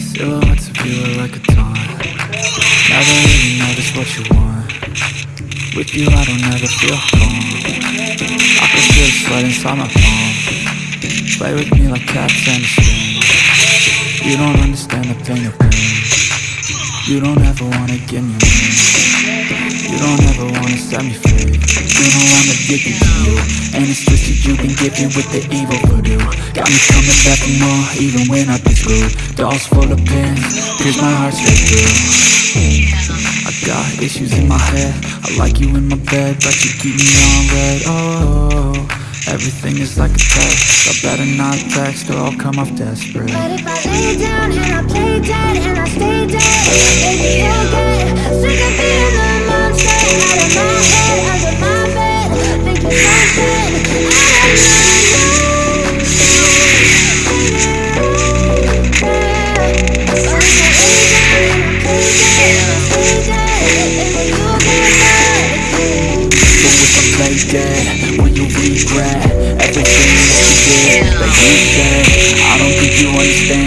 Silhouettes of you are like a taunt Never really know just what you want With you I don't ever feel calm I can feel the sweat inside my palm. Play with me like cats and a string. You don't understand the pain of pain. You don't ever wanna give me room You don't ever wanna set me free. You know I'm addicted to you. And it's twisted you can give me with the evil voodoo. Got me coming back for more even when I've been screwed. Dolls full of pins, pierce my heart straight through got issues in my head. I like you in my bed, but you keep me on red. Oh, everything is like a test. I better not text or I'll come off desperate. But if I lay down and I play dead and I Play dead, will you regret everything that you did, that you said? I don't think you understand